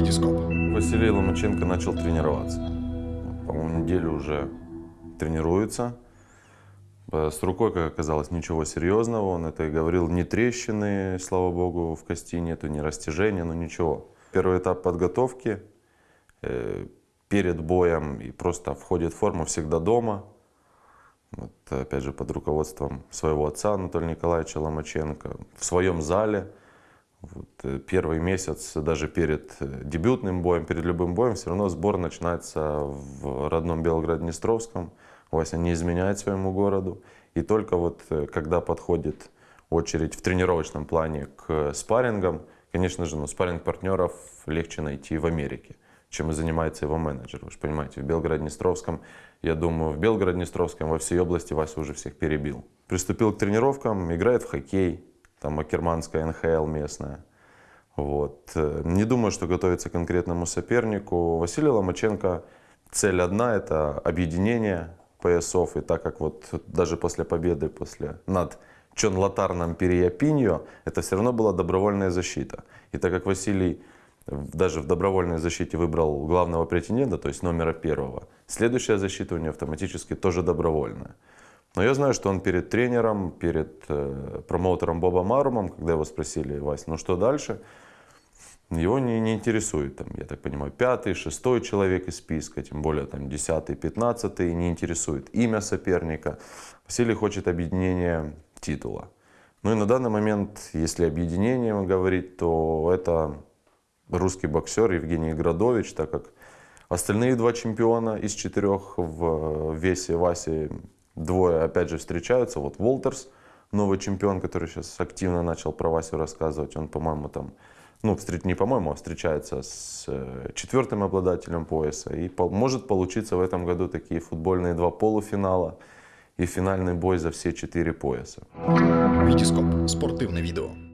Витископ. Василий Ломаченко начал тренироваться. По-моему, неделю уже тренируется. Э, С рукой, как оказалось, ничего серьезного. Он это и говорил, ни трещины, слава богу, в кости нету, ни растяжения, ну ничего. Первый этап подготовки э, перед боем и просто входит в форму всегда дома. Вот, опять же, под руководством своего отца Анатолия Николаевича Ломаченко. В своем зале. Вот, э, первый месяц, даже перед э, дебютным боем, перед любым боем, все равно сбор начинается в родном Белгород-Днестровском. Вася не изменяет своему городу. И только вот э, когда подходит очередь в тренировочном плане к спаррингам, конечно же, ну, спарринг-партнеров легче найти в Америке, чем и занимается его менеджер. Вы же понимаете, в Белгород-Днестровском, я думаю, в Белгород-Днестровском во всей области Вася уже всех перебил. Приступил к тренировкам, играет в хоккей, там Акерманская НХЛ местная. Вот. Э, Не думаю, что готовится к конкретному сопернику. Василий Ломаченко, цель одна – это объединение поясов. И так как вот даже после победы после, над Чон Латарном Переяпиньо, это все равно была добровольная защита. И так как Василий даже в добровольной защите выбрал главного претендента, то есть номера первого, следующая защита у него автоматически тоже добровольная. Но я знаю, что он перед тренером, перед э, промоутером Бобом Марумом, когда его спросили, Вась, ну что дальше, его не, не интересует, там, я так понимаю, пятый, шестой человек из списка, тем более там десятый, пятнадцатый, не интересует имя соперника. Василий хочет объединения титула. Ну и на данный момент, если объединением говорить, то это русский боксер Евгений Градович, так как остальные два чемпиона из четырех в весе Васи, двое опять же встречаются. Вот Волтерс, новый чемпион, который сейчас активно начал про Васю рассказывать, он, по-моему, там, ну, не по-моему, а встречается с э, четвертым обладателем пояса. И по- может получиться в этом году такие футбольные два полуфинала и финальный бой за все четыре пояса. Витископ. Спортивне відео.